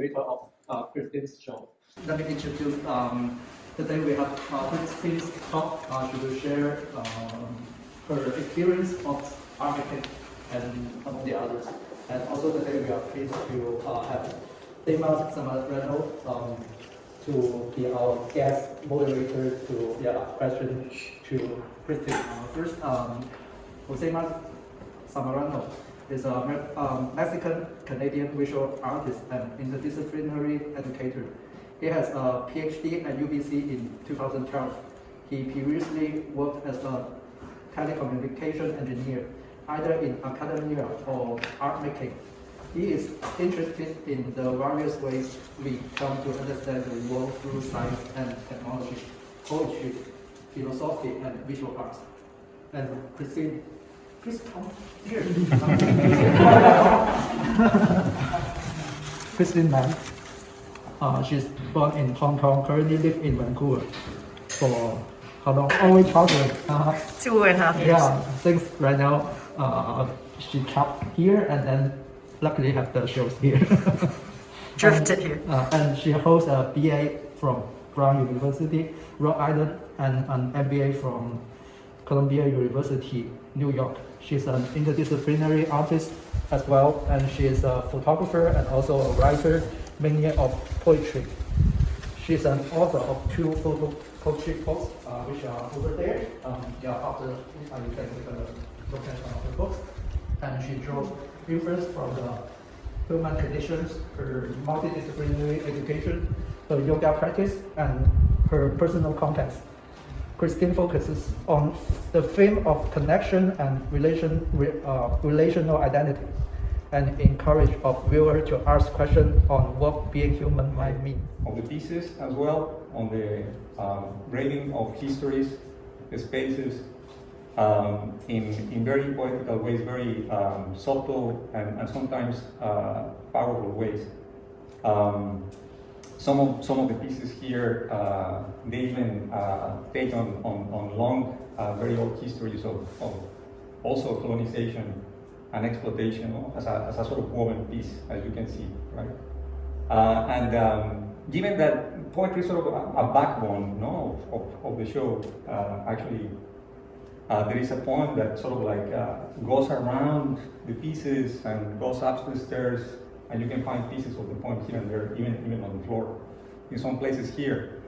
curator of uh, Christine's show. Let me introduce, um, today we have uh, Christine's talk. Uh, she will share um, her experience of making and among the others. And also today we are pleased to uh, have Dema Samarano um, to be our guest moderator to yeah, ask questions to Christine. Uh, first, um, Jose Mar- Samarano is a um, Mexican Canadian visual artist and interdisciplinary educator. He has a PhD at UBC in 2012. He previously worked as a telecommunication engineer, either in academia or art making. He is interested in the various ways we come to understand the world through science and technology, poetry, philosophy, and visual arts. And Christine, please come here. Christine Mann. Uh, she's born in Hong Kong, currently live in Vancouver for how long? Only childhood. Uh, Two and a half years. yeah, since right now uh, she trapped here and then luckily have the shows here. Drifted here. Uh, and she holds a BA from Brown University, Rhode Island, and an MBA from Columbia University, New York. She's an interdisciplinary artist as well, and she is a photographer and also a writer, mainly of poetry. She's an author of two photo poetry books, uh, which are over there. Um, yeah, after uh, you can take a look at uh, the books. And she draws influence from the human conditions, her multidisciplinary education, her yoga practice, and her personal context. Christine focuses on the theme of connection and relation, uh, relational identity, and encourage of viewer to ask questions on what being human might mean. of the pieces as well, on the um, of histories, spaces, um, in, in very poetical ways, very um, subtle and, and sometimes uh, powerful ways. Um, some of some of the pieces here, uh, they even uh, take on, on, on long, uh, very old histories of, of also colonization and exploitation as, a, as a sort of woven piece, as you can see, right? Uh, and um, given that poetry is sort of a, a backbone no, of, of, of the show, uh, actually, uh, there is a poem that sort of like goes around the pieces and goes up the stairs, and you can find pieces of the poem here and there, even, even on the floor, in some places here.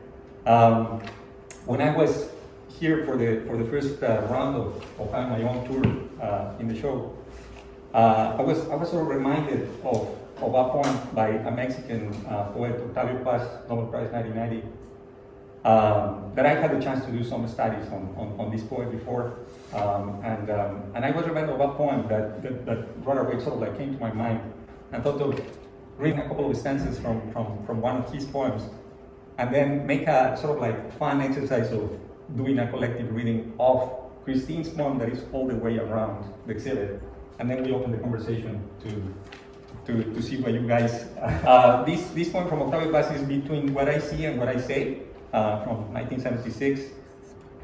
Um, when I was here for the, for the first uh, round of, of my own tour uh, in the show, uh, I, was, I was sort of reminded of of a poem by a Mexican uh, poet, Octavio Paz, Nobel Prize 1990, um, that I had the chance to do some studies on, on, on this poet before. Um, and, um, and I was reminded of a poem that, that, that right away sort of like came to my mind and thought of reading a couple of stanzas from, from, from one of his poems and then make a sort of like fun exercise of doing a collective reading of Christine's poem that is all the way around the exhibit. And then we open the conversation to to, to see what you guys. Uh, this, this poem from Octavio Paz is between what I see and what I say uh, from 1976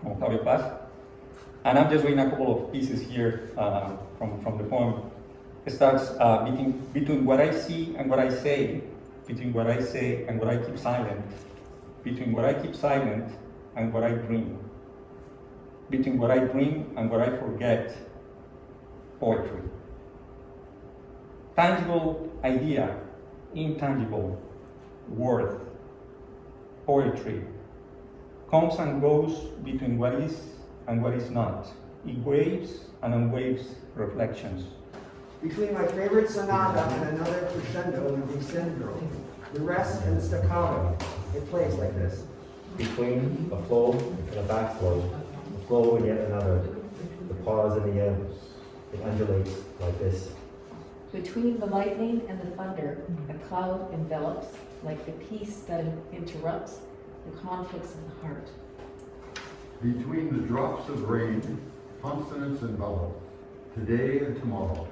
from Octavio Paz. And I'm just reading a couple of pieces here uh, from, from the poem. Starts uh, between, between what I see and what I say, between what I say and what I keep silent, between what I keep silent and what I dream, between what I dream and what I forget, poetry tangible idea, intangible worth, poetry, comes and goes between what is and what is not. It waves and unwaves reflections. Between my favorite sonata and another crescendo and descendo, the rest and staccato, it plays like this. Between a flow and a backflow, a flow and yet another, the pause and the end, it undulates like this. Between the lightning and the thunder, a cloud envelops like the peace that interrupts the conflicts of the heart. Between the drops of rain, consonants envelop, today and tomorrow,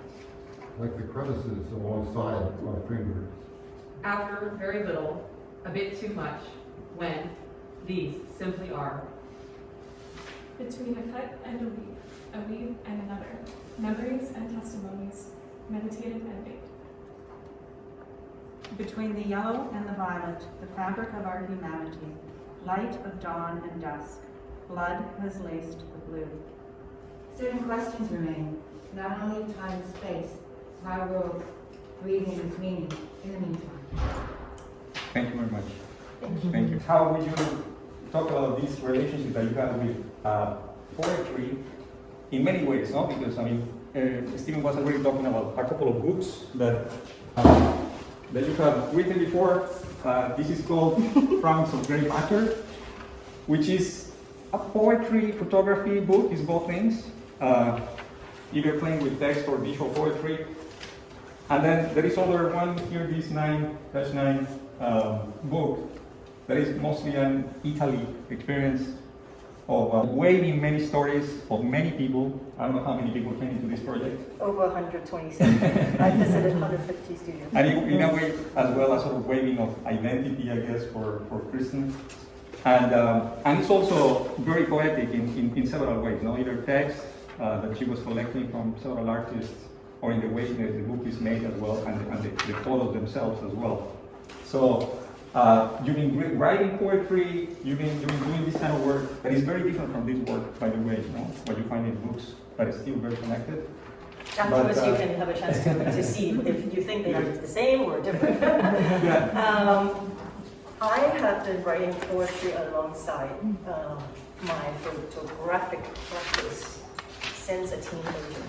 like the crevices alongside our fingers. After very little, a bit too much, when these simply are. Between a cut and a weave, a weave and another, memories and testimonies, meditated and baked. Between the yellow and the violet, the fabric of our humanity, light of dawn and dusk, blood has laced the blue. Certain questions remain, not only time and space, our read breathing its meaning in the meantime. Thank you very much. Thank you. How would you talk about this relationship that you have with uh, poetry in many ways, no? Because, I mean, uh, Stephen was already talking about a couple of books that, uh, that you have written before. Uh, this is called Frowns of Grey Matter, which is a poetry photography book, is both things. Uh, either playing with text or visual poetry. And then there is other one here, this 9-9 um, book, that is mostly an Italy experience of uh, waving many stories of many people. I don't know how many people came into this project. Over 127. I visited 150 studios. And in, in a way, as well, a sort of waving of identity, I guess, for, for Kristen. And, um, and it's also very poetic in, in, in several ways, no? either text uh, that she was collecting from several artists, or in the way that the book is made as well, and, and the, the photos themselves as well. So uh, you've been writing poetry, you've been, you've been doing this kind of work that is very different from this work, by the way, you know, what you find in books, but it's still very connected. Afterwards, uh, you can have a chance to, to see if you think they are the same or different. Yeah. Um, I have been writing poetry alongside um, my photographic practice since a teenager.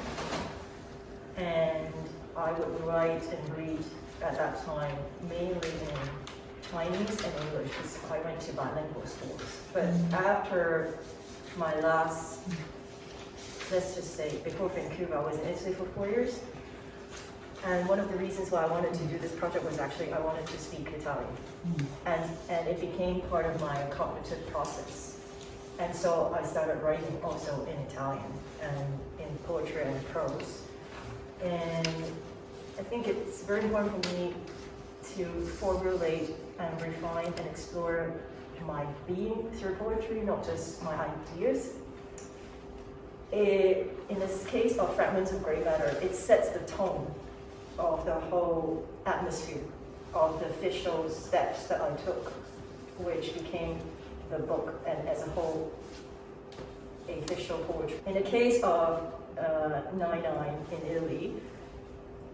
And I would write and read at that time mainly in Chinese and English because I went to bilingual schools. But mm-hmm. after my last, let's just say, before Vancouver, I was in Italy for four years. And one of the reasons why I wanted to do this project was actually I wanted to speak Italian. Mm-hmm. And, and it became part of my cognitive process. And so I started writing also in Italian and in poetry and prose. And I think it's very important for me to formulate and um, refine and explore my being through poetry, not just my ideas. It, in this case of Fragments of Grey Matter, it sets the tone of the whole atmosphere of the official steps that I took, which became the book and as a whole official poetry. In the case of uh, 99 in Italy,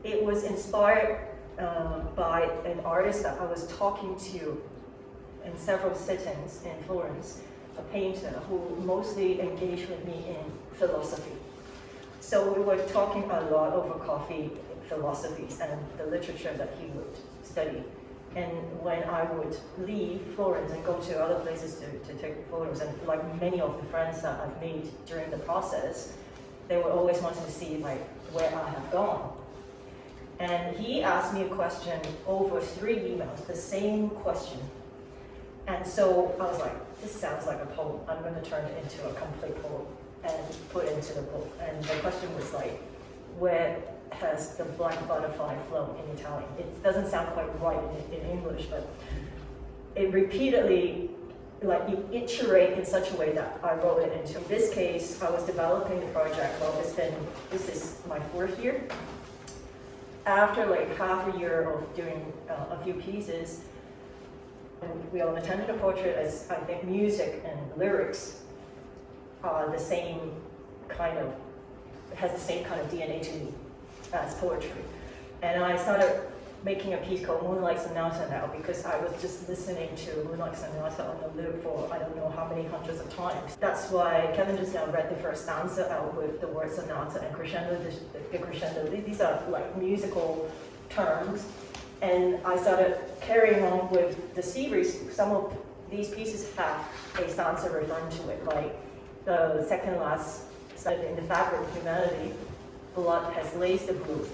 it was inspired uh, by an artist that I was talking to in several sittings in Florence, a painter who mostly engaged with me in philosophy. So we were talking a lot over coffee philosophies and the literature that he would study. And when I would leave Florence and go to other places to, to take photos, and like many of the friends that I've made during the process, they were always wanting to see like where I have gone. And he asked me a question over three emails, the same question. And so I was like, this sounds like a poem. I'm going to turn it into a complete poem and put into the book. And the question was like, where has the black butterfly flown in Italian? It doesn't sound quite right in, in English, but it repeatedly, like you iterate in such a way that I wrote it into. In this case, I was developing the project, well, it's been, this is my fourth year. After like half a year of doing uh, a few pieces, and we all attended a portrait as I think music and lyrics are the same kind of, has the same kind of DNA to me as poetry. And I started making a piece called Moonlight Sonata now because I was just listening to Moonlight Sonata on the loop for I don't know how many hundreds of times. That's why Kevin just now read the first stanza out with the word sonata and crescendo, the, crescendo. These are like musical terms. And I started carrying on with the series. Some of these pieces have a stanza referring to it, like the second last in the fabric of humanity, blood has laced the blue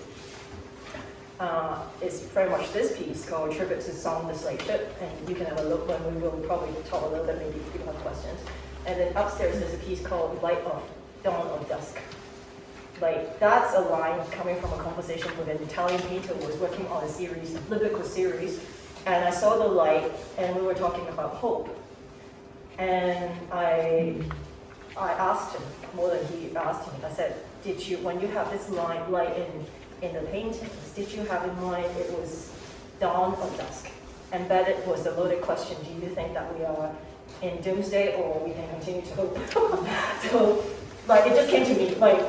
uh, is very much this piece called Tribute to Zong the Slave Ship, and you can have a look when we will probably talk a little bit maybe if you have questions. And then upstairs there's a piece called Light of Dawn of Dusk. Like that's a line coming from a conversation with an Italian painter who was working on a series, a biblical series, and I saw the light and we were talking about hope. And I I asked him, more than he asked me, I said, did you, when you have this line, light in, in the paintings, did you have in mind it was dawn or dusk. Embedded was the loaded question, do you think that we are in doomsday or we can continue to hope? so, like, it just came to me, like,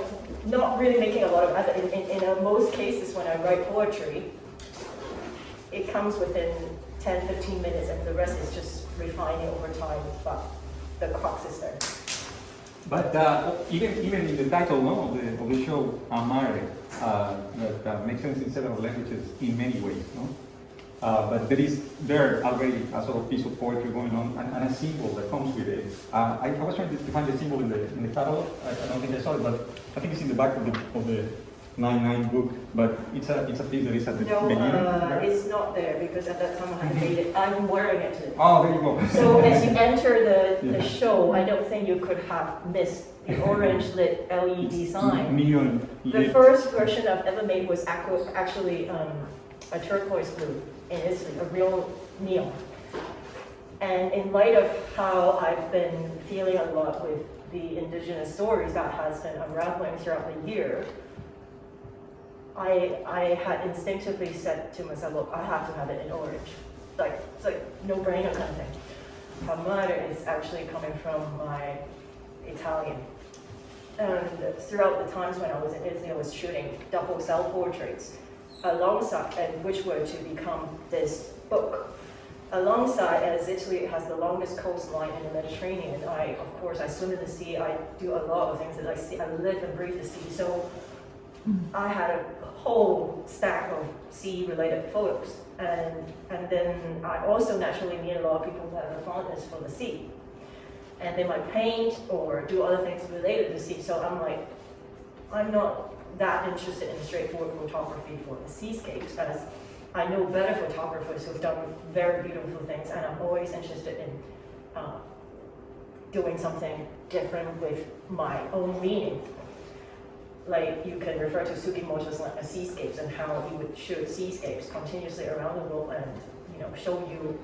not really making a lot of effort. In, in, in most cases, when I write poetry, it comes within 10, 15 minutes, and the rest is just refining over time, but the crux is there. But uh, even even in the title no, of, the, of the show, Amare, uh, that uh, makes sense in several languages in many ways. No? Uh, but there is there already a sort of piece of poetry going on and, and a symbol that comes with it. Uh, I, I was trying to find the symbol in the in the catalog. I, I don't think I saw it, but I think it's in the back of the of the nine nine book. But it's a it's a piece that is at the No, beginning. uh, it's not there because at that time I made it. I'm wearing it today. Oh, there you go. So as you enter the, the Yeah. show, I don't think you could have missed the orange lit LED sign. Neon. The first version I've ever made was actually um, a turquoise blue in Italy, a real neon. And in light of how I've been feeling a lot with the indigenous stories that has been unraveling throughout the year, I, I had instinctively said to myself, look, I have to have it in orange. Like, it's like no-brainer kind of thing. Amare is actually coming from my Italian. And throughout the times when I was in Italy, I was shooting double cell portraits alongside, and which were to become this book. Alongside, as Italy has the longest coastline in the Mediterranean, I, of course, I swim in the sea, I do a lot of things that I see, I live and breathe the sea, so mm. I had a whole stack of sea-related photos. And, and then I also naturally meet a lot of people that have a fondness for the sea. And they might paint or do other things related to the sea, so I'm like, I'm not that interested in straightforward photography for the seascapes, as I know better photographers who've done very beautiful things, and I'm always interested in uh, doing something different with my own meaning. Like you can refer to Sugimoto's like, seascapes and how he would shoot seascapes continuously around the world and you know show you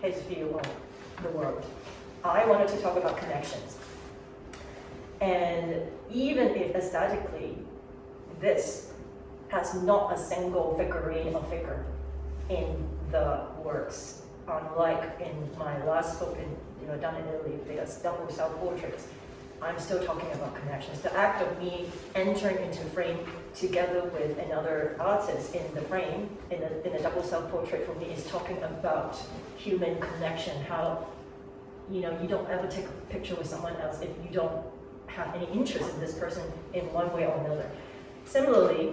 his view of the world. I wanted to talk about connections. And even if aesthetically this has not a single figurine or figure in the works, unlike in my last book in, you know, done in Italy, there's double self-portraits. I'm still talking about connections. The act of me entering into frame together with another artist in the frame, in a, in a double self-portrait for me, is talking about human connection, how, you know, you don't ever take a picture with someone else if you don't have any interest in this person in one way or another. Similarly,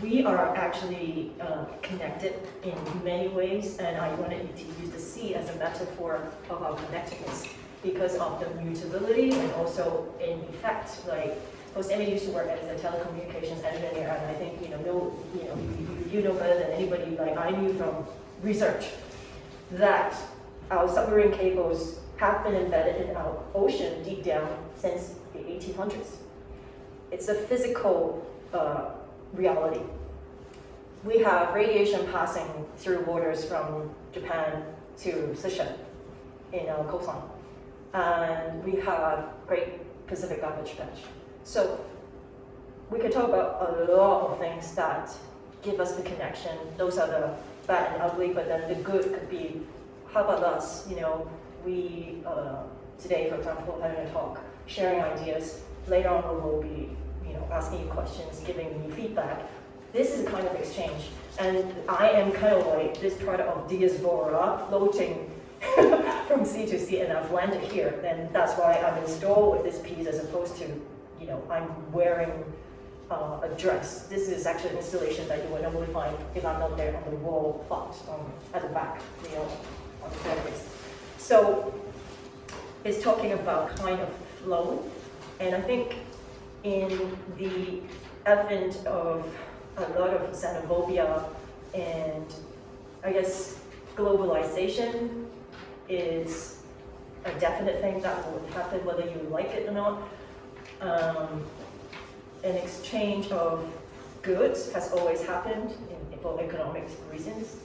we are actually uh, connected in many ways, and I wanted to use the sea as a metaphor of our connectedness because of the mutability and also in effect, like, Jose used to work as a telecommunications engineer, and I think, you know, know you know, you, you know better than anybody, like I knew from research, that our submarine cables have been embedded in our ocean deep down since the 1800s. It's a physical uh, reality. We have radiation passing through waters from Japan to Seychelles in our coastline. And we have Great Pacific Garbage Patch. So we could talk about a lot of things that give us the connection. Those are the bad and ugly, but then the good could be, how about us? You know, we, uh, today, for example, having a talk, sharing ideas. Later on, we will be you know, asking you questions, giving you feedback. This is a kind of exchange. And I am kind of like this product of diaspora, floating from sea to sea, and I've landed here. And that's why I'm installed with this piece as opposed to, you know, I'm wearing uh, a dress. This is actually an installation that you would normally find if I'm not there on the wall plot um, at the back, you know, on the staircase. So it's talking about kind of flow. And I think in the advent of a lot of xenophobia and I guess globalization is a definite thing that will happen whether you like it or not. Um, an exchange of goods has always happened in, for economic reasons.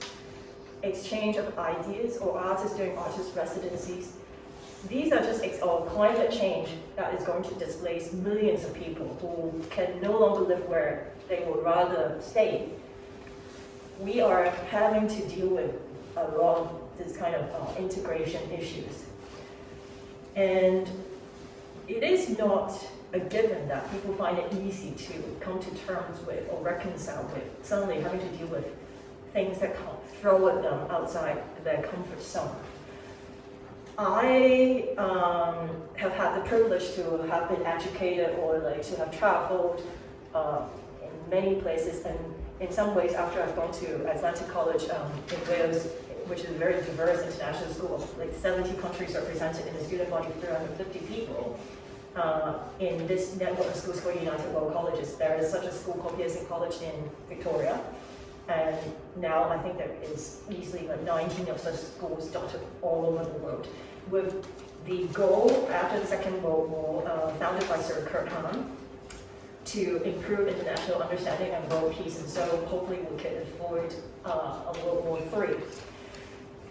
Exchange of ideas or artists doing artist residencies these are just or climate change that is going to displace millions of people who can no longer live where they would rather stay. we are having to deal with a lot this kind of uh, integration issues. And it is not a given that people find it easy to come to terms with or reconcile with suddenly having to deal with things that come throw at them outside their comfort zone. I um, have had the privilege to have been educated or like to have traveled uh, in many places and in some ways after I've gone to Atlantic College um, in Wales, which is a very diverse international school, like 70 countries represented in a student body of 350 people. Uh, in this network of schools called United World Colleges, there is such a school called Pearson College in Victoria. And now I think there is easily like 19 of such schools dotted all over the world. With the goal after the Second World War, uh, founded by Sir Kurt Hahn, to improve international understanding and world peace, and so hopefully we can avoid uh, a World War III.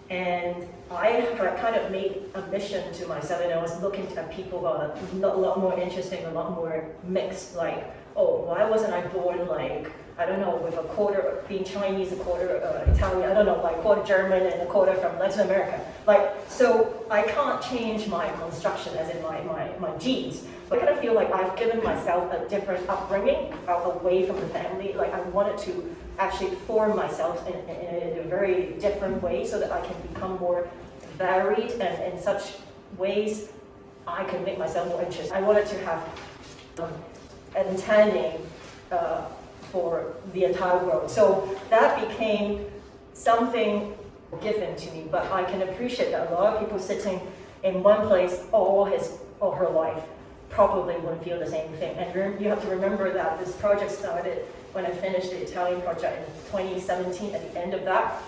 And I kind of made a mission to myself, and I was looking at people who are a lot, more interesting, a lot more mixed, like, oh, why wasn't I born like, I don't know, with a quarter being Chinese, a quarter uh, Italian, I don't know, like quarter German and a quarter from Latin America. Like, so I can't change my construction, as in my, my, my genes. But I kind of feel like I've given myself a different upbringing away from the family. Like I wanted to actually form myself in, in, in a very different way so that I can become more varied and in such ways I can make myself more interesting. I wanted to have um, an intending uh, for the entire world. So that became something given to me, but I can appreciate that a lot of people sitting in one place all his or her life probably wouldn't feel the same thing. And you have to remember that this project started when I finished the Italian project in 2017. At the end of that,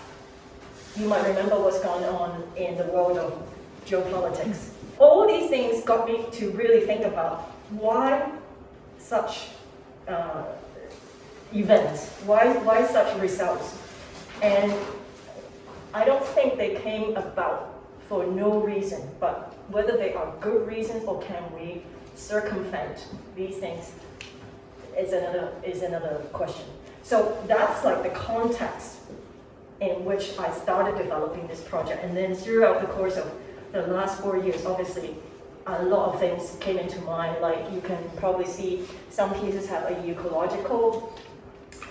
you might remember what's going on in the world of geopolitics. All these things got me to really think about why such uh, events, why, why such results. And I don't think they came about for no reason, but whether they are good reasons or can we circumvent these things is another, is another question. So that's like the context in which I started developing this project. And then throughout the course of the last four years, obviously, a lot of things came into mind. Like you can probably see some pieces have a ecological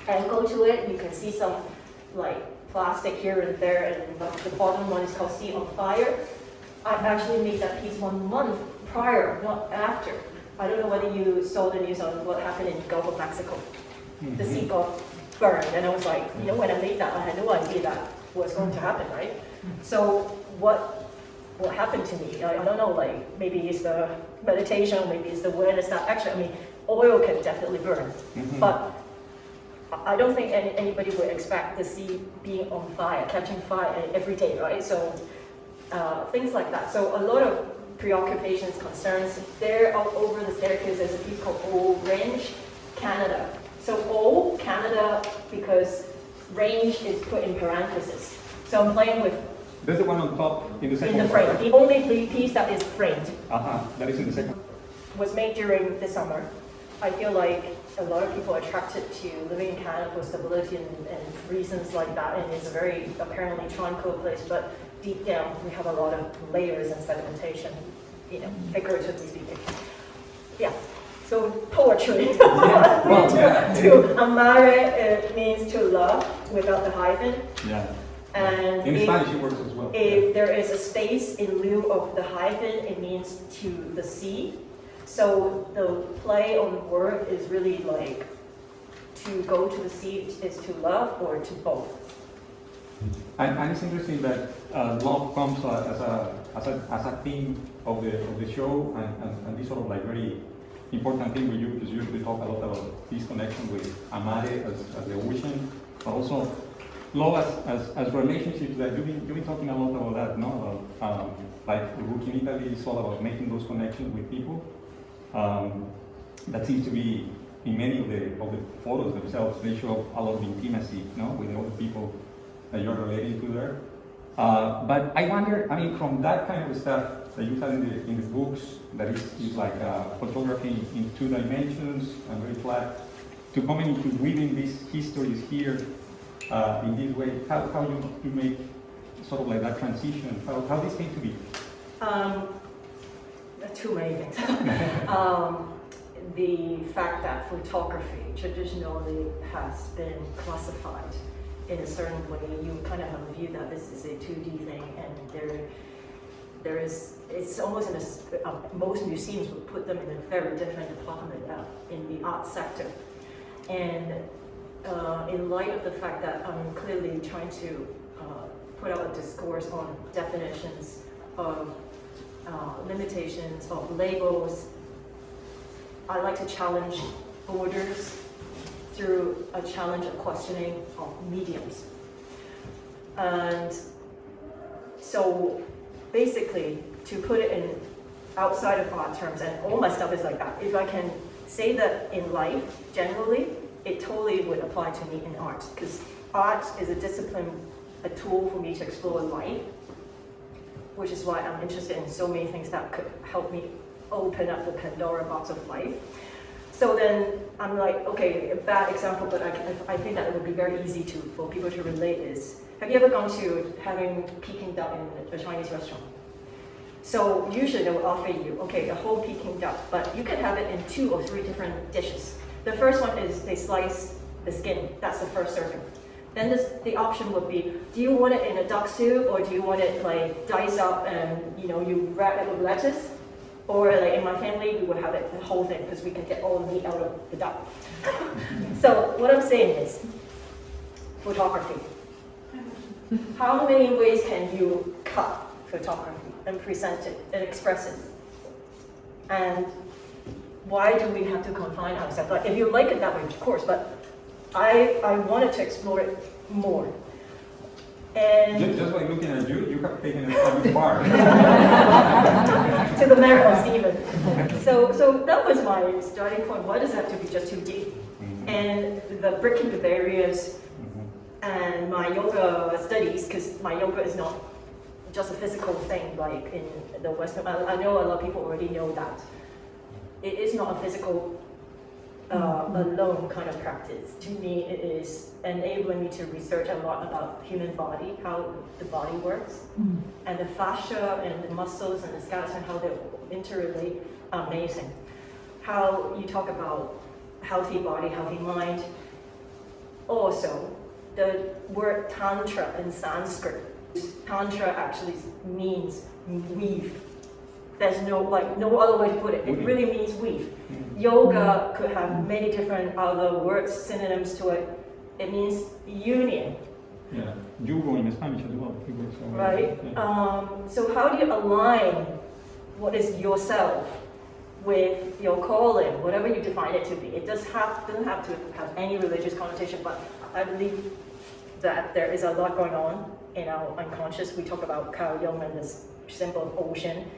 angle to it. You can see some like plastic here and there, and the bottom one is called Sea on Fire. I actually made that piece one month prior, not after. I don't know whether you saw the news on what happened in Gulf of Mexico. The Mm-hmm. sea got burned, and I was like, you know, when I made that, I had no idea that was going to happen, right? So what what happened to me? I, I don't know, like maybe it's the meditation, maybe it's the awareness that actually, I mean, oil can definitely burn, Mhm. but I I don't think any, anybody would expect the sea being on fire, catching fire every day, right? So uh, things like that. So a lot of preoccupations, concerns. There all over the staircase there's a piece called O Range Canada. So O Canada because range is put in parentheses. So I'm playing with That's the one on top in the second in the frame. right? The only piece that is framed Uh-huh, that is in the second. was made during the summer. I feel like a lot of people are attracted to living in Canada for stability and, and reasons like that, and it's a very apparently tranquil place, but deep down we have a lot of layers and sedimentation, you know, figuratively speaking. Yeah, so poetry. Well, yeah. to amare it means to love without the hyphen, Yeah. and In if- Spanish it works as well. if there is a space in lieu of the hyphen, it means to the sea. So the play on the word is really like to go to the sea is to love or to both. And, and it's interesting that uh, love comes uh, as a as a as a theme of the of the show, and, and, and this sort of like very important thing you because you usually talk a lot about this connection with amare as, as the ocean, but also love as, as, as relationships. That you've been you've been talking a lot about that, no? About um, like Rook in Italy is all about making those connections with people. Um, that seems to be in many of the of the photos themselves. They show a lot of intimacy, no, with the people that you're relating to there. Uh, but I wonder, I mean, from that kind of stuff that you have in the, in the books, that is, is like uh, photography in two dimensions and very flat, to coming into weaving these histories here, uh, in this way, how, how you, you make sort of like that transition, how, how this came to be? Um, too many things. um, the fact that photography traditionally has been classified in a certain way, you kind of have a view that this is a 2D thing, and there, there is, it's almost in a, uh, most museums would put them in a very different department uh, in the art sector. And uh, in light of the fact that I'm clearly trying to uh, put out a discourse on definitions of uh, limitations of labels. I like to challenge borders through a challenge of questioning of mediums. And so basically, to put it in outside of art terms, and all my stuff is like that, if I can say that in life, generally, it totally would apply to me in art, because art is a discipline, a tool for me to explore life, which is why I'm interested in so many things that could help me open up the Pandora box of life. So then I'm like, okay, a bad example, but I, I think that it would be very easy to for people to relate is, have you ever gone to having Peking duck in a Chinese restaurant? So usually they will offer you, okay, a whole Peking duck, but you can have it in two or three different dishes. The first one is they slice the skin, that's the first serving. Then this, the option would be, do you want it in a duck soup or do you want it like diced up and you know you wrap it with lettuce? Or like in my family, we would have it the whole thing because we can get all the meat out of the duck. so what I'm saying is, photography. How many ways can you cut photography and present it and express it? And why do we have to confine ourselves? Like, if you like it that way, of course, but I, I wanted to explore it more. And Just, just by looking at you, you have taken it from far. to the merits even. So, so that was my starting point. Why does it have to be just 2D? Mm-hmm. And the breaking the barriers mm-hmm. and my yoga studies, because my yoga is not just a physical thing like in the Western, I, I know a lot of people already know that. It is not a physical uh, alone kind of practice. To me, it is enabling me to research a lot about human body, how the body works, and the fascia and the muscles and the skeleton, how they interrelate. Amazing. How you talk about healthy body, healthy mind. Also, the word tantra in Sanskrit, tantra actually means weave. There's no like no other way to put it. It really means weave. Yoga could have many different other words, synonyms to it. It means union, Yeah, jugo in Spanish as well. right? yeah. Um, so how do you align what is yourself with your calling, whatever you define it to be? It does have doesn't have to have any religious connotation, but I believe that there is a lot going on in our unconscious. We talk about Carl Jung and this symbol of ocean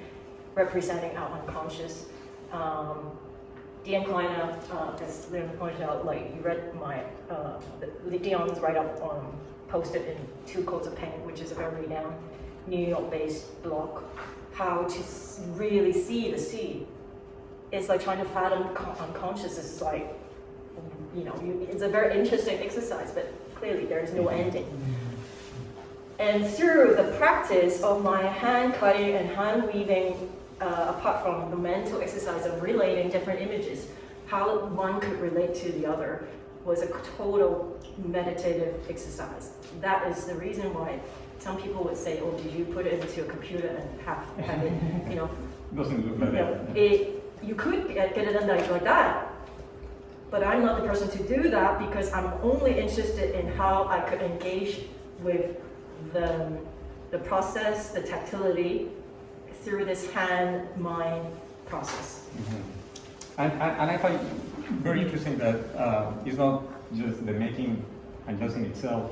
representing our unconscious. Um, Dean Kleiner, uh, as Lynn pointed out, like you read my, uh, Dion's write-up um, posted in Two Coats of Paint, which is a very renowned New York-based blog, how to really see the sea. It's like trying to fathom con- unconscious. It's like, you know, you, it's a very interesting exercise, but clearly there is no ending. And through the practice of my hand cutting and hand weaving, uh, apart from the mental exercise of relating different images, how one could relate to the other was a total meditative exercise. That is the reason why some people would say, oh, did you put it into a computer and have, have it, you know, Doesn't look like you know, that. it, you could get, get it done like, like that, but I'm not the person to do that because I'm only interested in how I could engage with the, the process, the tactility through this hand-mind process. Mhm. And, and, and I find very interesting that uh, it's not just the making and just itself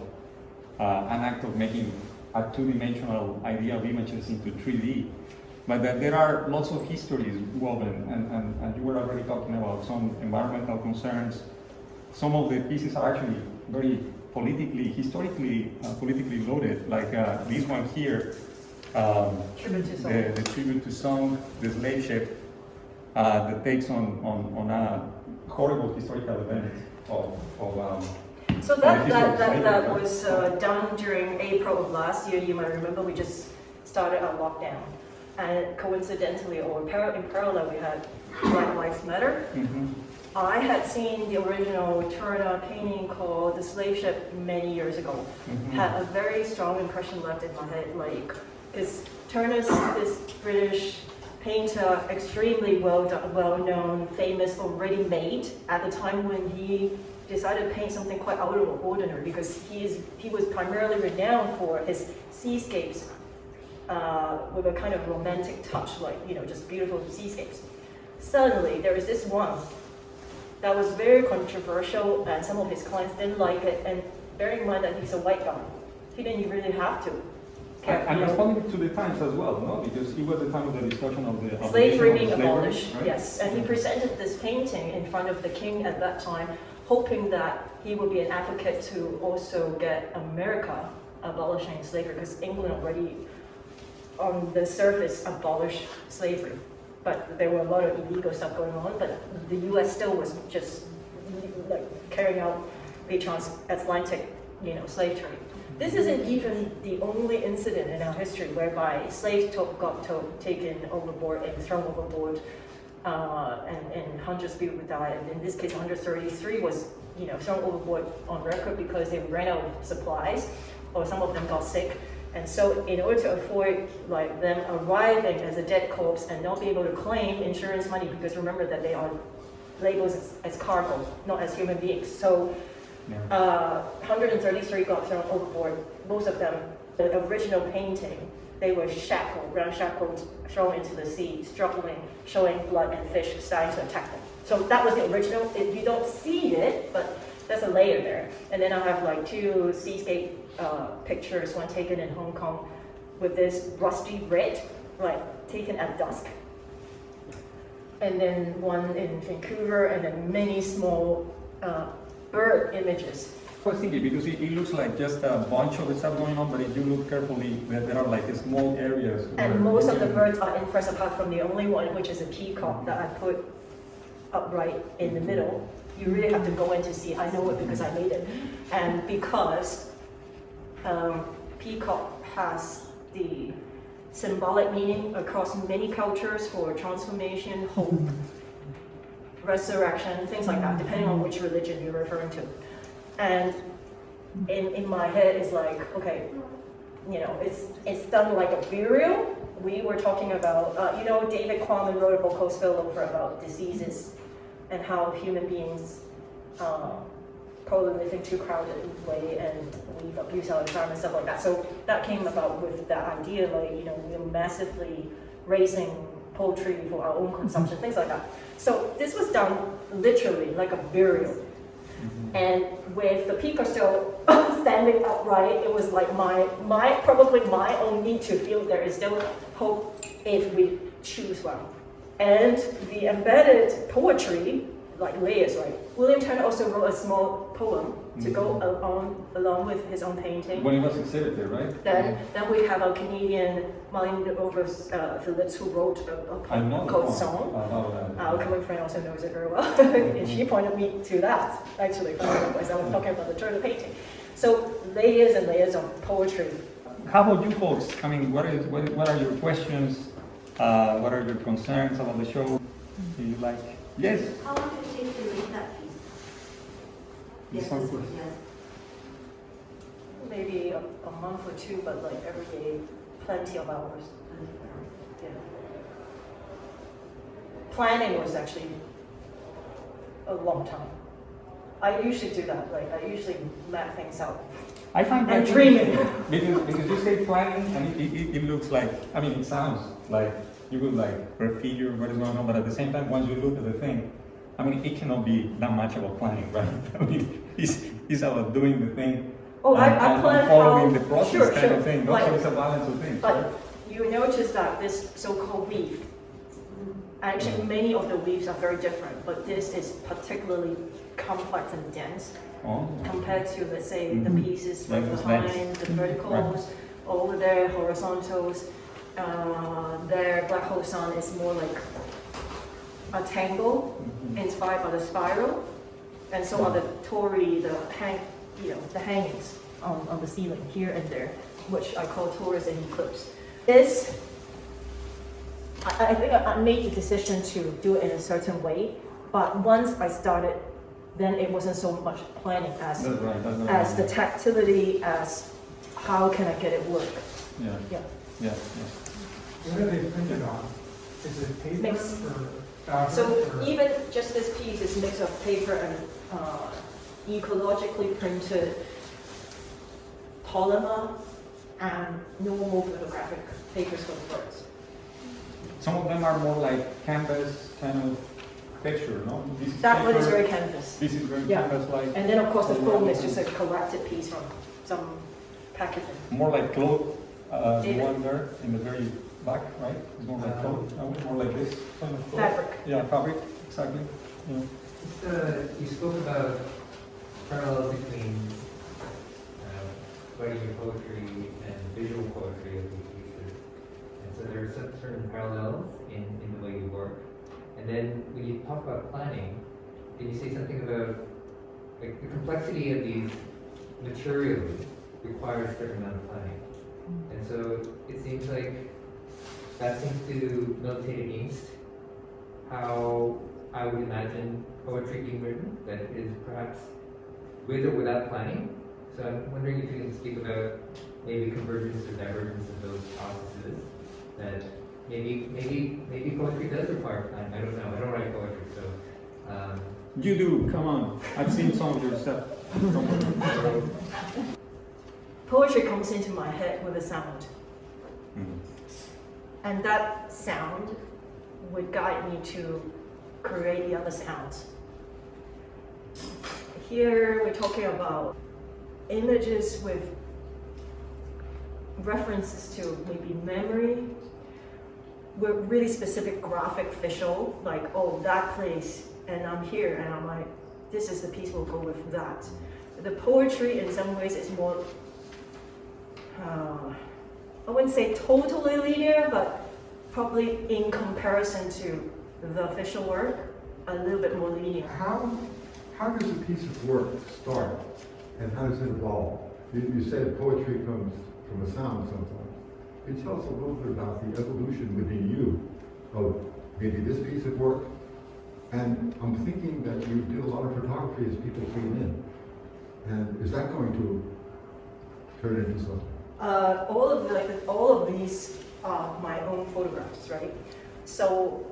uh, an act of making a two-dimensional idea of images into 3D, but that there are lots of histories woven, and, and, and you were already talking about some environmental concerns. Some of the pieces are actually very politically, historically, uh, politically loaded, like uh, this one here, um, Tribute to soul. the, the tribute to Zong, the slave ship, uh, that takes on, on, on a horrible historical event of, of um, So that, that, that, that was uh, done during April of last year. You might remember we just started our lockdown. And coincidentally, or par- in parallel, we had Black Lives Matter. Mhm. I had seen the original Turner painting called The Slave Ship many years ago. Mhm. Had a very strong impression left in my head, like, because Turner's this British painter, extremely well, well known, famous, already made at the time when he decided to paint something quite out of ordinary because he is he was primarily renowned for his seascapes uh, with a kind of romantic touch, like you know, just beautiful seascapes. Suddenly, there is this one that was very controversial, and some of his clients didn't like it. And bearing in mind that he's a white guy, he didn't really have to. And responding to the times as well, no? Because it was the time of the discussion of the. of the slavery being abolished, right? yes. And he presented this painting in front of the king at that time, hoping that he would be an advocate to also get America abolishing slavery, because England already, on the surface, abolished slavery. But there were a lot of illegal stuff going on, but the US still was just like carrying out the transatlantic, you know, slave trade. This isn't even the only incident in our history whereby slaves took, got to, taken overboard and thrown overboard, uh, and, and hundreds of people died. And in this case, 133 was, you know, thrown overboard on record because they ran out of supplies, or some of them got sick. And so, in order to avoid like them arriving as a dead corpse and not be able to claim insurance money, because remember that they are labeled as, as cargo, not as human beings. So Uh, 133 got thrown overboard. Most of them, the original painting, they were shackled, ramshackled, thrown into the sea, struggling, showing blood and fish starting to attack them. So that was the original. It, you don't see it, but there's a layer there. And then I have like two seascape uh, pictures, one taken in Hong Kong with this rusty red, like taken at dusk. And then one in Vancouver, and then many small uh, bird images. I was thinking because it, it looks like just a bunch of stuff going on, but if you look carefully, there, there are like small areas. And most of the birds are in first, apart from the only one, which is a peacock that I put upright in the middle. You really have to go in to see. I know it because I made it. And because um, peacock has the symbolic meaning across many cultures for transformation, hope, resurrection, things like that, depending on which religion you're referring to. And in, in my head, it's like, okay, you know, it's it's done like a burial. We were talking about, uh, you know, David Quammen wrote a book called Spillover about diseases and how human beings uh, probably live in too crowded way and we've abused our environment, stuff like that. So that came about with that idea, like, you know, we're massively raising poultry for our own consumption, things like that. So this was done literally like a burial. Mm-hmm. And with the peacock still standing upright, it was like my, my, probably my own need to feel there is still hope if we choose well. And the embedded poetry, like layers, right? William Turner also wrote a small poem to go mm-hmm. along, along with his own painting. When it was exhibited, right? Then, mm-hmm. then we have a Canadian Marlene Over uh, Phillips who wrote a poem called poem Zong. about that. Uh, Our common friend also knows it very well. and she mm-hmm. pointed me to that, actually, from the place I was talking about the Turner painting. So layers and layers of poetry. How about you folks? I mean, what is what, what are your questions? Uh, what are your concerns about the show? Do you like? Yes. How long did it take to make that piece? Yes, one this was- yes. Maybe a, a month or two, but like every day, plenty of hours. Yeah. Planning was actually a long time. I usually do that, like I usually map things out. I find that And dreaming. because because you say planning and it, it, it looks like I mean it sounds like you would like prefigure what is going on, but at the same time once you look at the thing, I mean it cannot be that much about planning, right? I mean it's it's about doing the thing. Oh, and- I and plan following how- the process sure, kind sure. of thing. Like- it's a balance of things. right? But you notice that this so-called weave, actually many of the weaves are very different, but this is particularly complex and dense Oh. compared to, let's say, the Mhm. pieces Like right behind, the verticals, over there, horizontals. Uh, there, Black Hole Sun is more like a tangle Mhm. inspired by the spiral. And so are the Tory, the hang, you know, the hangings on, on the ceiling here and there, which I call Taurus and Eclipse, This, I, I think I made the decision to do it in a certain way, but once I started, then it wasn't so much planning as right, as the tactility as how can I get it work. Yeah, Yeah. yeah, yeah. What are they printed on? Is it paper Mix. or fabric? So or- even just this piece is mix of paper and uh, ecologically printed polymer and normal photographic papers for the birds. Some of them are more like canvas kind of texture, no? This is That one is very canvas. This is very Yeah. canvas-like. And then of course the foam is just a collected piece from some packaging. More like cloth, uh, the one there in the very back, right? It's more like cloth, no? more like this kind of cloth. Fabric. Yeah, fabric, exactly. Yeah. Just, uh, you spoke about parallels between uh, writing your poetry and visual poetry of these pieces. And so there are some certain parallels in, in the way you work. And then when you talk about planning, did you say something about like the complexity of these materials requires a certain amount of planning? And so it seems like that seems to militate against how I would imagine poetry being written, that is perhaps with or without planning. So I'm wondering if you can speak about maybe convergence or divergence of those processes. That maybe maybe maybe poetry does require planning. I don't know. I don't write poetry, so um, You do, come on. I've seen some of your stuff. Poetry comes into my head with a sound. And that sound would guide me to create the other sounds. Here we're talking about images with references to maybe memory, with really specific graphic visual, like, oh, that place, and I'm here, and I'm like, this is the piece we'll go with that. The poetry in some ways is more, uh, I wouldn't say totally linear, but probably in comparison to the official work, a little bit more linear. How, how does a piece of work start and how does it evolve? You, you said poetry comes from a sound sometimes. Can you tell us a little bit about the evolution within you of maybe this piece of work? And I'm thinking that you did a lot of photography as people came in. And is that going to turn into something? Uh, all of the, all of these are my own photographs, right? So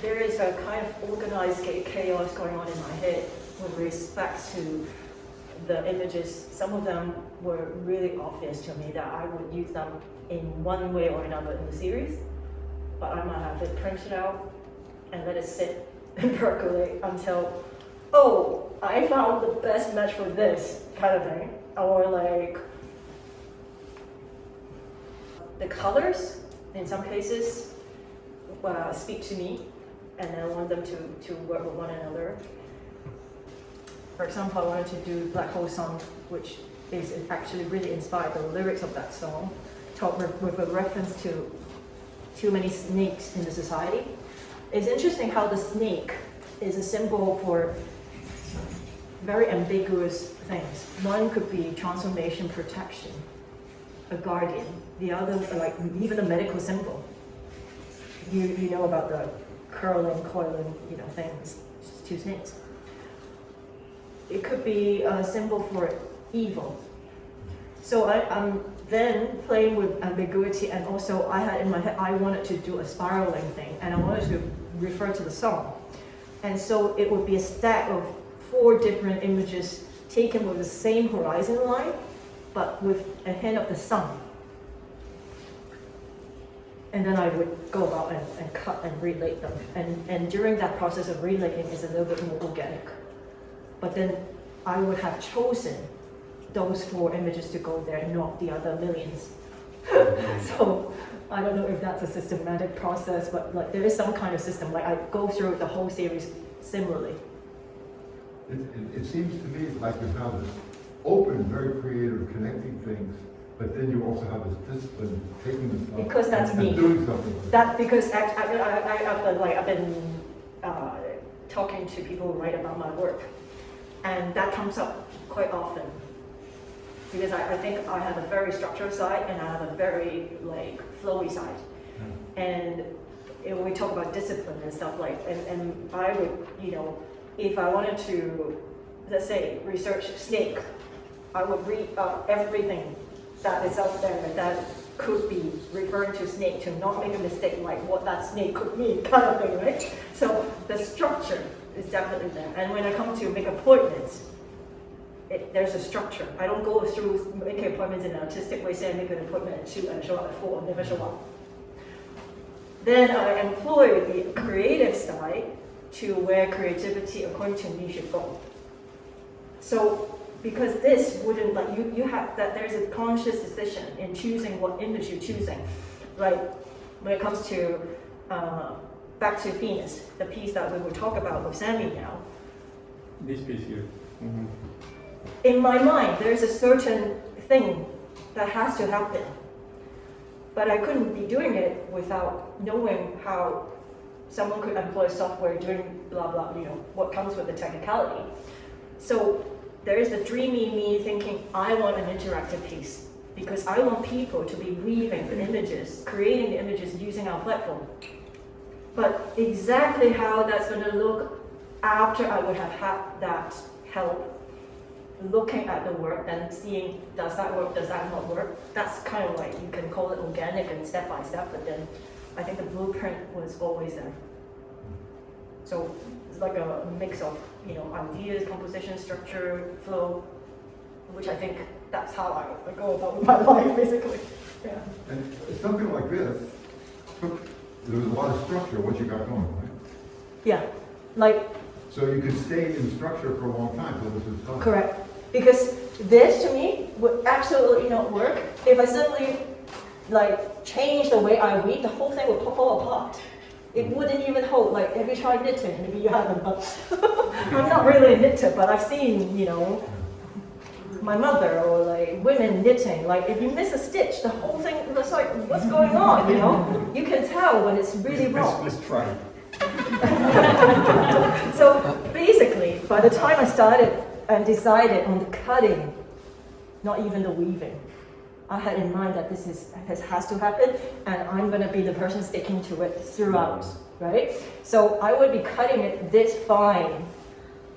there is a kind of organized chaos going on in my head with respect to the images. Some of them were really obvious to me that I would use them in one way or another in the series, but I might have it printed out and let it sit and percolate until, oh, I found the best match for this kind of thing. Or like the colors, in some cases, uh, speak to me, and I want them to, to work with one another. For example, I wanted to do Black Hole Sun, which is actually really inspired the lyrics of that song, talk with, with a reference to too many snakes in the society. It's interesting how the snake is a symbol for very ambiguous things. One could be transformation protection, a guardian. The other, like even a medical symbol. You, you know about the curling, coiling, you know, things, two snakes. It could be a symbol for evil. So I, I'm then playing with ambiguity and also I had in my head, I wanted to do a spiraling thing and I wanted to refer to the song. And so it would be a stack of four different images taken with the same horizon line, but with a hint of the sun. And then I would go about and, and cut and relate them. And, and during that process of relating is a little bit more organic. But then I would have chosen those four images to go there, not the other millions. so I don't know if that's a systematic process, but like there is some kind of system. Like I go through the whole series similarly. It, it, it seems to me like you have this open, very creative, connecting things, but then you also have this discipline, taking this stuff Because that's and, me. and doing something. That because I, I, I, I've been like I've been uh, talking to people who write about my work, And that comes up quite often. Because I, I think I have a very structured side and I have a very like flowy side. And eh, when we talk about discipline and stuff like, and, and I would, you know, if I wanted to, let's say, research snake, I would read uh, everything that is out there that could be referring to snake to not make a mistake like what that snake could mean kind of thing, right? So the structure is definitely there. And when I come to make appointments, it, there's a structure. I don't go through making appointments in an artistic way, say I make an appointment at two and show up at four and never show up. Then I employ the creative side to where creativity, according to me, should go. So because this wouldn't like you you have that there's a conscious decision in choosing what image you're choosing like when it comes to uh, back to venus the piece that we will talk about with sammy now This piece here. Mhm. in my mind there's a certain thing that has to happen but i couldn't be doing it without knowing how someone could employ software doing blah blah you know what comes with the technicality so there is the dreamy me thinking, I want an interactive piece because I want people to be weaving the images, creating the images using our platform. But exactly how that's going to look after I would have had that help looking at the work and seeing does that work, does that not work, that's kind of like you can call it organic and step by step, but then I think the blueprint was always there. So it's like a mix of you know ideas, composition, structure, flow, which I think that's how I, I go about with my life basically. Yeah. And something like this, took- there was a lot of structure, what you got going, right? Yeah. Like So you could stay in structure for a long time, till this is done. correct. Because this to me would absolutely not work if I suddenly like change the way I weave, the whole thing would fall apart. It wouldn't even hold. Like, have you tried knitting? Maybe you haven't, but I'm not really a knitter, but I've seen, you know, my mother or like women knitting. Like, if you miss a stitch, the whole thing looks like, what's going on? You know, you can tell when it's really wrong. Let's try. so basically, by the time I started and decided on the cutting, not even the weaving, I had in mind that this is this has to happen, and I'm gonna be the person sticking to it throughout, right? So I would be cutting it this fine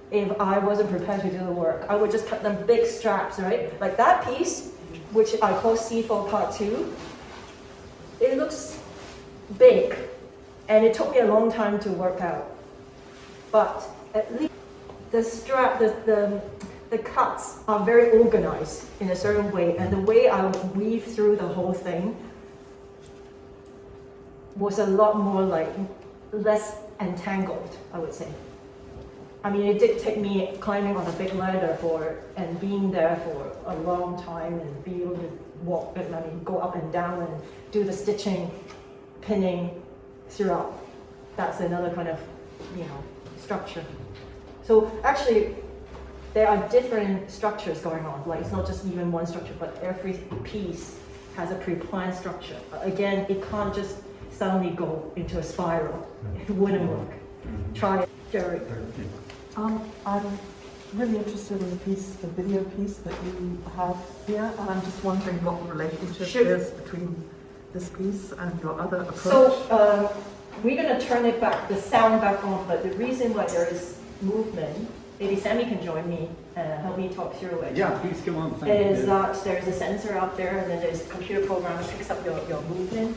if I wasn't prepared to do the work. I would just cut them big straps, right? Like that piece, which I call C4 Part 2, it looks big, and it took me a long time to work out. But at least the strap, the, the, the cuts are very organized in a certain way, and the way I weave through the whole thing was a lot more like less entangled, I would say. I mean, it did take me climbing on a big ladder for and being there for a long time and be able to walk, and I mean, go up and down and do the stitching, pinning throughout. That's another kind of, you know, structure. So actually, there are different structures going on. Like it's not just even one structure, but every piece has a pre-planned structure. Again, it can't just suddenly go into a spiral. It wouldn't work. Try it, Jerry. Um, I'm really interested in the piece, the video piece that you have here, and I'm just wondering what the relationship Sure. is between this piece and your other approach. So um, we're going to turn it back, the sound back on, but the reason why there is movement, maybe Sammy can join me and help me talk through it. Yeah, please come on. Thank you. Is that there's a sensor out there and then there's a computer program that picks up your, your movement.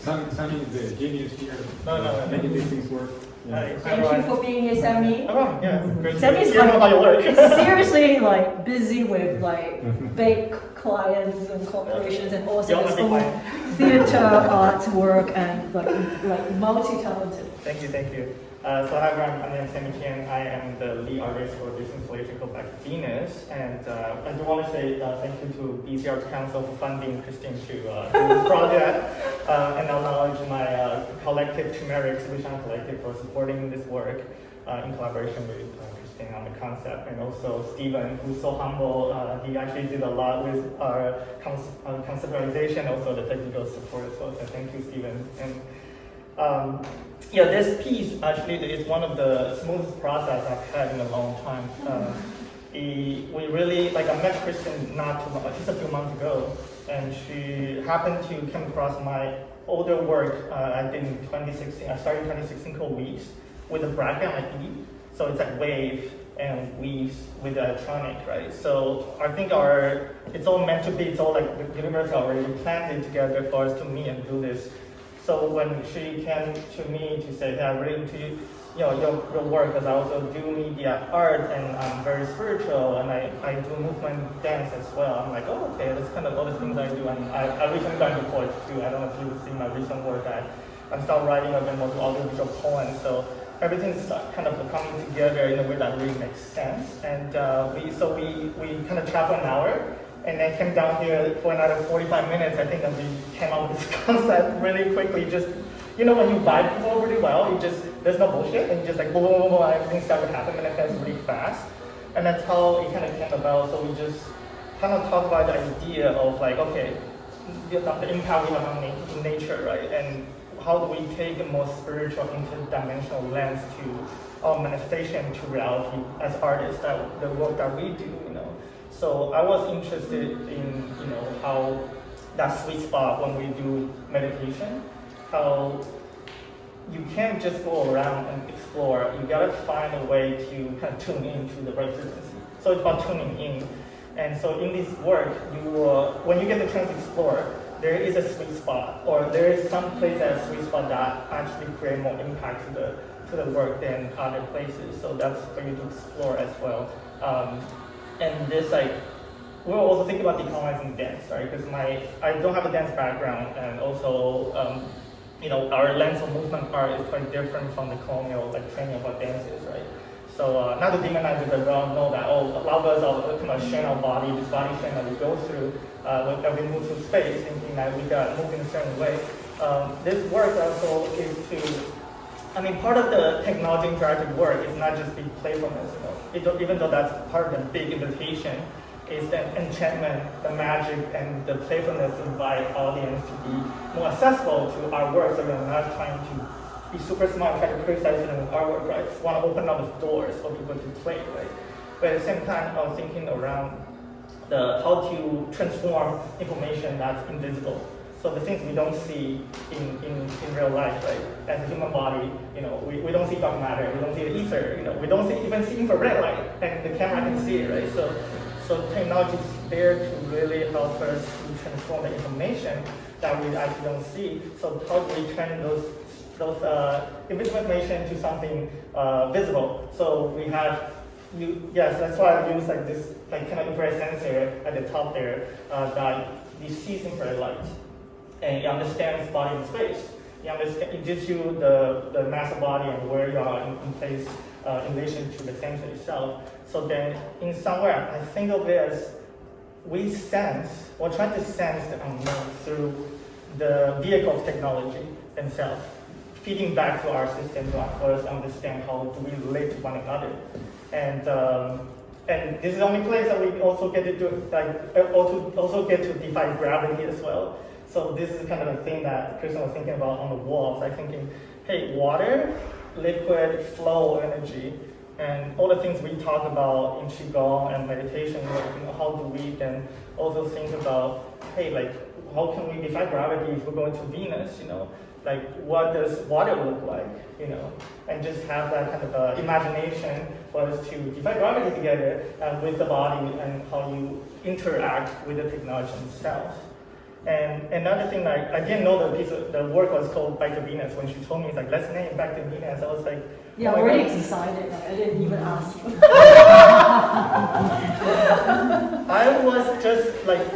Sammy, Sammy is the genius here. No, no, no. Making these things work. Hi, Thank you for being here, Sammy. Oh, yeah, great Sammy's hear about your work. like seriously like busy with like big clients and corporations and also You're his own theater art work and like like multi-talented. Thank you, thank you. Uh, so hi everyone, my name is Sammy. I am the lead artist for this installation called Back Venus. And uh, I do want to say uh, thank you to BC Arts Council for funding Christine to uh, do this project. Uh, and acknowledge my uh, collective, Chimerik Solution Collective, for supporting this work uh, in collaboration with uh, Christine on the concept. And also Stephen, who's so humble. Uh, he actually did a lot with our uh, conceptualization, also the technical support as well. So thank you, Stephen. And um, yeah, this piece actually is one of the smoothest process I've had in a long time. Uh, he, we really, like I met Kristen not too long, just a few months ago, and she happened to come across my older work uh, I in 2016. I started 2016 called Weaves with a bracket E. So it's like wave and weaves with electronic, right? So I think our, it's all meant to be, it's all like the universe already planned it together for us to meet and do this. So when she came to me to say, hey, I'm really into you know, your, your work, because I also do media art and I'm very spiritual and I, I do movement dance as well. I'm like, oh, okay, that's kind of all the things I do. And I, I recently got into poetry too. I don't know if you've seen my recent work. I, I'm still writing a bit more audiovisual poems. So everything's kind of coming together in a way that really makes sense. And uh, we, so we, we kind of traveled an hour and then came down here for another 45 minutes. I think that we came up with this concept really quickly. Just, you know, when you vibe people really well, you just, there's no bullshit, and you just like boom, boom, boom, boom, everything started to happen manifest really fast. And that's how it kind of came about. So we just kind of talked about the idea of like, okay, the, the impact we have on nature, right? And how do we take a more spiritual, interdimensional lens to our manifestation to reality as artists, that the work that we do. So I was interested in, you know, how that sweet spot when we do meditation, how you can't just go around and explore. You gotta find a way to kind of tune into the right frequency. So it's about tuning in. And so in this work, you will, when you get the chance to explore, there is a sweet spot, or there is some place at a sweet spot that actually create more impact to the to the work than other places. So that's for you to explore as well. Um, and this like we're also thinking about decolonizing dance, right? Because my I don't have a dance background, and also um, you know our lens of movement art is quite different from the colonial like training of our dances, right? So uh, not to demonize it, but we all know that oh, a lot of us are kind of sharing our body, this body sharing that we go through uh, when we move through space, thinking that we got move in a certain way. Um, this work also is to I mean, part of the technology interactive work is not just the playfulness. It, even though that's part of the big invitation, is the enchantment, the magic, and the playfulness invite audience to be more accessible to our work. So we're not trying to be super smart, try to criticize it work, right? Just want to open up the doors for people to play, right? But at the same time, I was thinking around the how to transform information that's invisible. So the things we don't see in, in, in real life, right? As a human body, you know, we, we don't see dark matter, we don't see the ether, you know, we don't see, even see infrared light, and the camera can see it, right? So, so technology is there to really help us to transform the information that we actually don't see. So how do we turn those those uh, invisible information to something uh, visible? So we have you, yes, that's why I use like this like kind of infrared sensor at the top there uh, that you see infrared light and it understands body in space. It, understand, it gives you the, the mass of body and where you are in, in place uh, in relation to the sensor itself. So then, in somewhere, I think of it as we sense, or try to sense the unknown through the vehicle of technology themselves, feeding back to our system to us understand how do we relate to one another. And um, and this is the only place that we also get to do, like, also, also get to defy gravity as well. So this is kind of a thing that Kristen was thinking about on the wall. I was like thinking, hey, water, liquid, flow, energy, and all the things we talk about in Qigong and meditation, you know, how do we then also think about, hey, like, how can we defy gravity if we're going to Venus, you know? Like, what does water look like, you know? And just have that kind of uh, imagination for us to defy gravity together uh, with the body and how you interact with the technology itself. And another thing, like, I didn't know the piece of the work was called Back to Venus. When she told me, it's like, let's name Back to Venus. I was like, yeah, oh already God. decided. I didn't even ask you. I was just like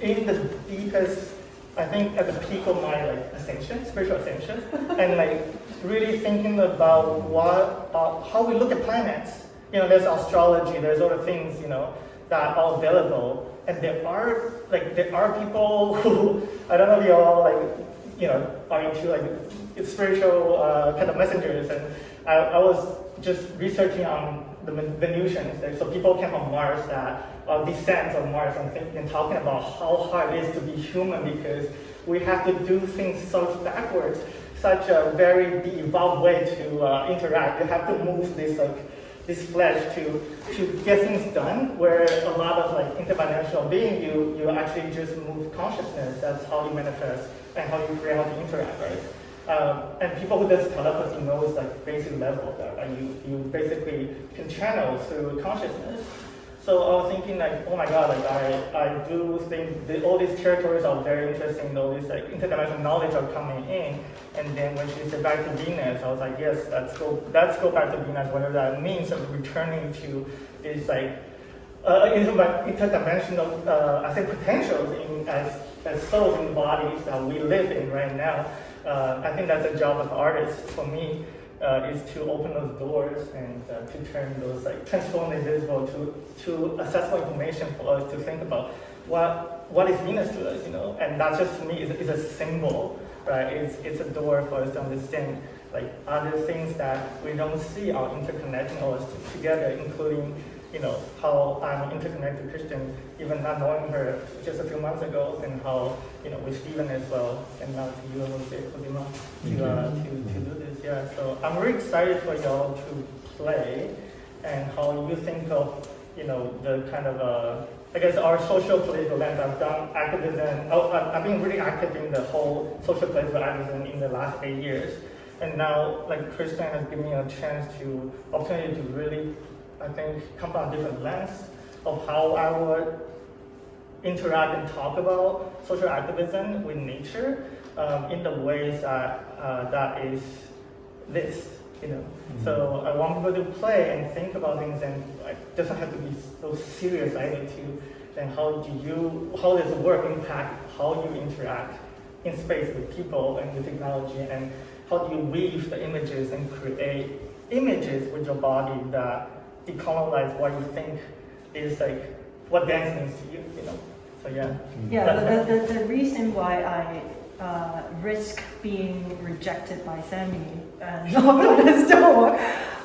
in the deepest, I think at the peak of my like ascension, spiritual ascension, and like really thinking about what, uh, how we look at planets. You know, there's astrology, there's other things, you know, that are available. And there are like there are people who I don't know if you all like you know are into like spiritual uh, kind of messengers, and I, I was just researching on the Venusians. So people came from Mars that uh, descent on Mars and, and talking about how hard it is to be human because we have to do things so backwards, such a very de-evolved way to uh, interact. You have to move this like this flesh to to get things done. Where a lot of like interdimensional being, you you actually just move consciousness. That's how you manifest and how you create how to interact, right? Um, and people who does telepathy knows like basic level that. And you you basically can channel through consciousness. So I was thinking like, oh my god, like I, I do think that all these territories are very interesting, all these like interdimensional knowledge are coming in. And then when she said back to Venus, I was like, yes, let's go let's go back to Venus, whatever that means of returning to this like uh, inter- interdimensional uh, I think potentials in as, as souls in bodies that we live in right now. Uh, I think that's a job of artists for me uh, is to open those doors and uh, to turn those like transform the invisible to to accessible information for us to think about what what is Venus to us, you know, and not just to me is is a symbol, right? It's it's a door for us to understand like other things that we don't see are interconnecting us together, including you know, how I'm an interconnected Christian, even not knowing her just a few months ago, and how, you know, with Stephen as well, and now to you, Jose Codima, to, uh, to, to do this, yeah. So I'm really excited for y'all to play, and how you think of, you know, the kind of, uh, I guess our social political lens. I've done activism, oh, I've been really active in the whole social political activism in the last eight years. And now, like, Christian has given me a chance to, opportunity to really I think, come from a different lens of how I would interact and talk about social activism with nature um, in the ways that uh, that is this, you know. Mm-hmm. So I want people to play and think about things and it doesn't have to be so serious either to Then how do you, how does work impact how you interact in space with people and with technology and how do you weave the images and create images with your body that decolonize what you think is like what dance means to you, you know. So yeah. Yeah, the, the, the reason why I uh, risk being rejected by Sammy and this door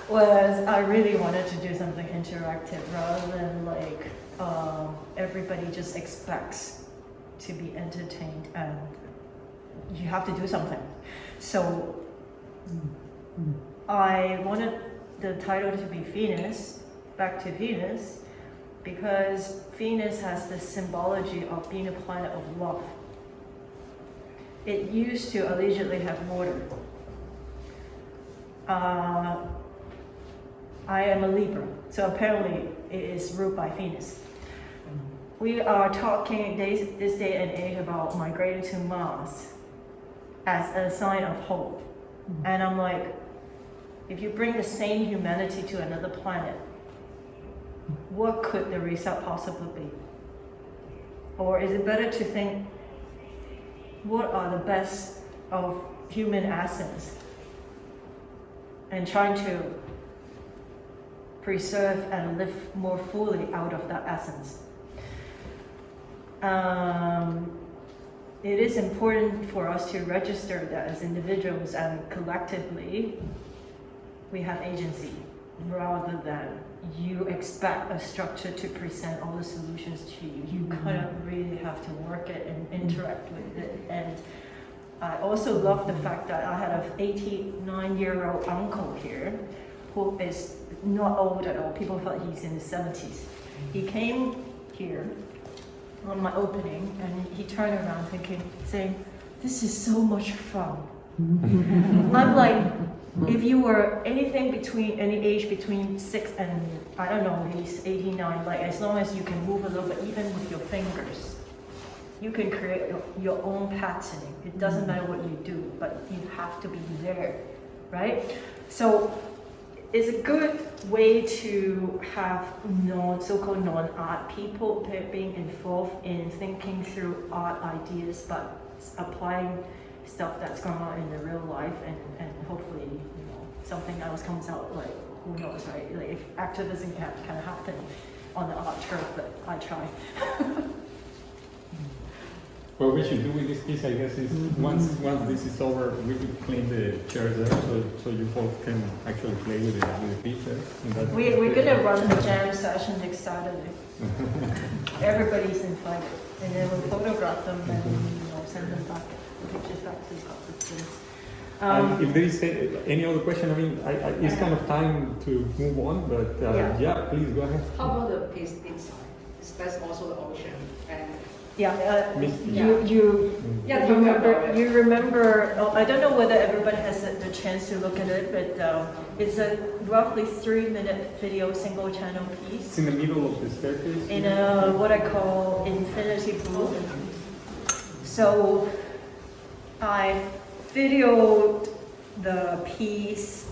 was I really wanted to do something interactive rather than like um, everybody just expects to be entertained and you have to do something. So I wanted the title to be Venus, back to Venus, because Venus has the symbology of being a planet of love. It used to allegedly have water. Uh, I am a Libra, so apparently it is ruled by Venus. We are talking days, this day and age about migrating to Mars as a sign of hope. And I'm like, if you bring the same humanity to another planet, what could the result possibly be? Or is it better to think, what are the best of human essence? And trying to preserve and live more fully out of that essence. Um, it is important for us to register that as individuals and collectively we have agency rather than you expect a structure to present all the solutions to you. You mm-hmm. kind of really have to work it and interact with it. And I also love the fact that I had an 89 year old uncle here who is not old at all. People thought he's in his 70s. He came here on my opening and he turned around thinking, saying, This is so much fun. I'm like, if you were anything between any age between six and I don't know, he's 89, like as long as you can move a little bit, even with your fingers, you can create your, own patterning. It doesn't matter what you do, but you have to be there, right? So it's a good way to have non so-called non-art people being involved in thinking through art ideas, but applying stuff that's going on in the real life and, and hopefully, you know, something else comes out, like, who knows, right? Like, if activism can, can happen on the art turf, but I try. What we should do with this piece, I guess, is mm-hmm. once once this is over, we could clean the chairs there, so so you folks can actually play with the with the pieces. We we're gonna run the jam session next Saturday. Everybody's invited, and then we'll photograph them and you know send them back pictures back to the And Um, if there is any other question, I mean, I, I, it's kind of time to move on, but uh, Yeah. yeah, please go ahead. How about the piece inside? Is that's also the ocean and Yeah, uh, you, you, Yeah, you remember, you remember, oh, I don't know whether everybody has the the chance to look at it, but um, it's a roughly three-minute video, single-channel piece It's in the middle of the staircase. in a, what I call infinity pool. So I videoed the piece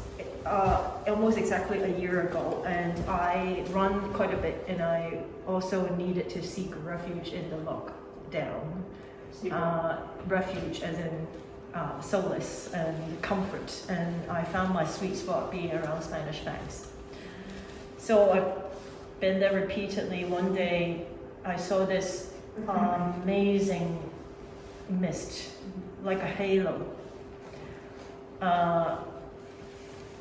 uh, almost exactly a year ago, and I run quite a bit, and I also needed to seek refuge in the lockdown. Uh, refuge as in uh, solace and comfort, and I found my sweet spot being around Spanish banks. So I've been there repeatedly. One day I saw this amazing mist, like a halo, uh,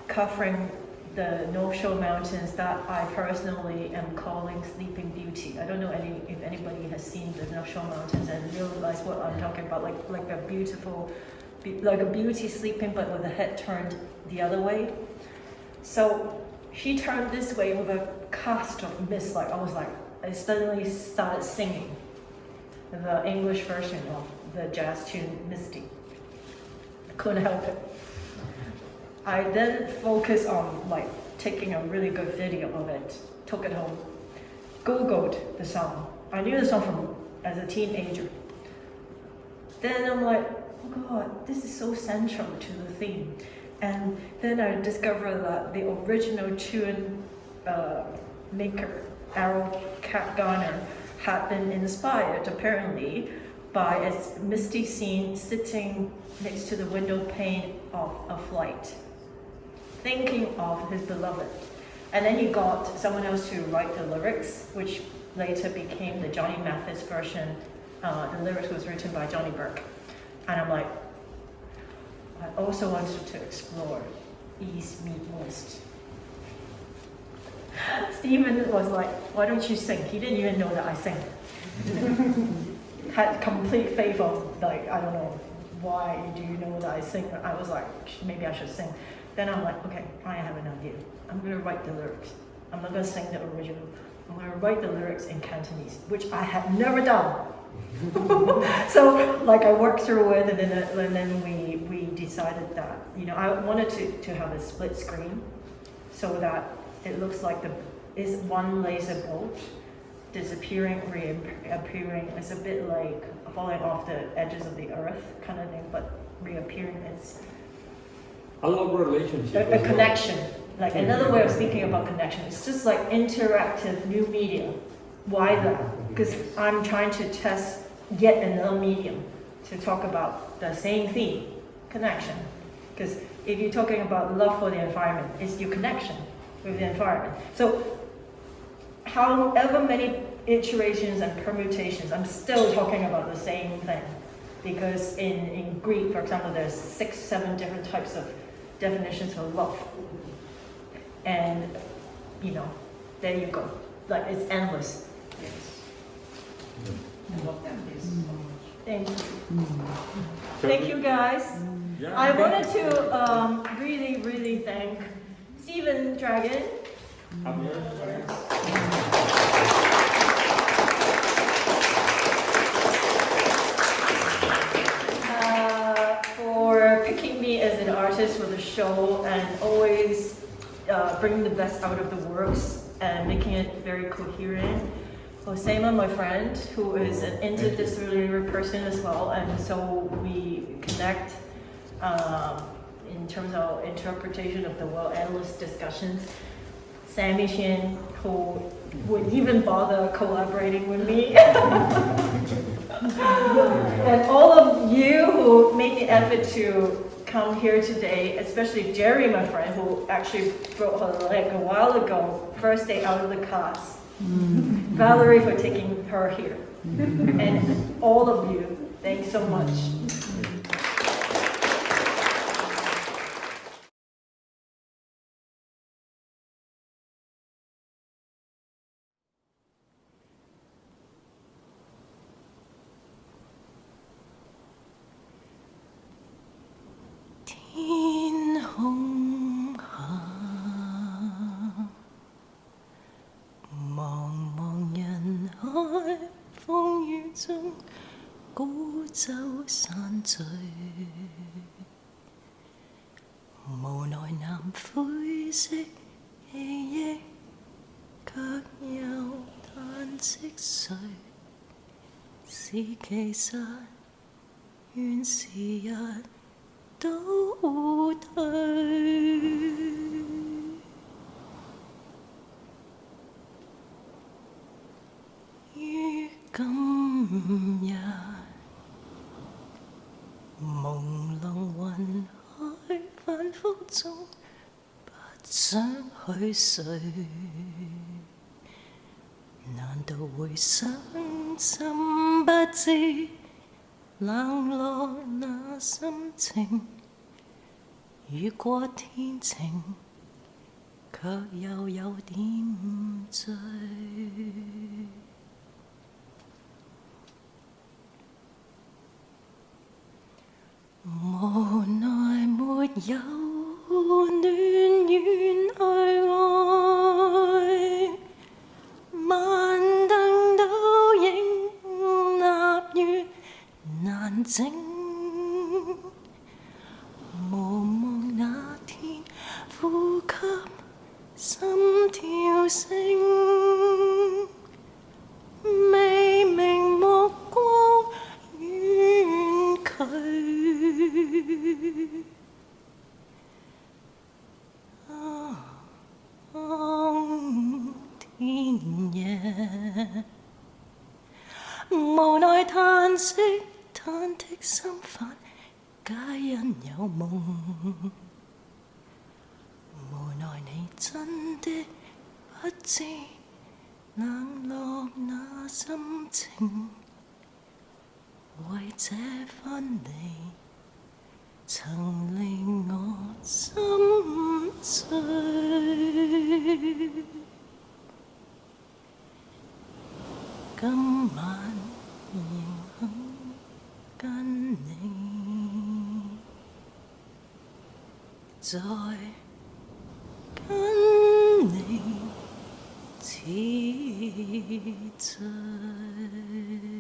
covering the North Shore Mountains that I personally am calling Sleeping Beauty. I don't know any if anybody has seen the North Shore Mountains and realize what I'm talking about, like like a beautiful, be- like a beauty sleeping but with the head turned the other way. So she turned this way with a cast of mist. Like I was like, I suddenly started singing the English version of the jazz tune Misty. Couldn't help it. I then focused on like taking a really good video of it, took it home, Googled the song. I knew the song from as a teenager. Then I'm like, oh god, this is so central to the theme. And then I discovered that the original tune uh, maker, Erroll Cat Garner, had been inspired apparently by a misty scene sitting next to the window pane of a flight, thinking of his beloved. And then he got someone else to write the lyrics, which later became the Johnny Mathis version. Uh, the lyrics was written by Johnny Burke. And I'm like, I also wanted to explore East meet West. Stephen was like, why don't you sing? He didn't even know that I sing. Had complete faith of like, I don't know, why do you know that I sing? I was like, maybe I should sing. Then I'm like, okay, I have an idea. I'm gonna write the lyrics. I'm not gonna sing the original. I'm gonna write the lyrics in Cantonese, which I have never done. so like I worked through it and then, and then we, we decided that, you know, I wanted to, to have a split screen so that it looks like the is one laser bolt disappearing, reappearing. It's a bit like falling off the edges of the earth kind of thing, but reappearing. It's I love relationship. a, a well. connection. Like another way of speaking about connection. It's just like interactive new media. Why that? Because I'm trying to test yet another medium to talk about the same theme, connection. Because if you're talking about love for the environment, it's your connection with the environment. So however many iterations and permutations, I'm still talking about the same thing. Because in, in Greek, for example, there's six, seven different types of definitions of love. And, you know, there you go. Like, it's endless. I love that piece so. Thank you. Thank you, guys. Yeah, I wanted to um, really, really thank Stephen Dragon. I'm here. uh, for picking me as an artist for the show and always uh, bringing the best out of the works and making it very coherent. Osama, my friend, who is an interdisciplinary person as well, and so we connect um, in terms of interpretation of the world, endless discussions. Sammy Chien, who would even bother collaborating with me. and all of you who made the effort to come here today, especially Jerry, my friend, who actually broke her leg a while ago, first day out of the class. Valerie for taking her here. and all of you, thanks so much. 其實願時日倒退。於今日，朦朧雲海反覆中，不想去睡。難道回想心不知冷落那心情？雨過天晴，卻又有點醉。無奈沒有暖暖去愛，難靜。無望那天呼吸心跳聲，未明目光遠去。當天夜，無奈嘆息，忐忑心煩，皆因有夢。無奈你真的不知冷落那心情，為這分離。曾令我心碎，今晚跟你再跟你痴醉。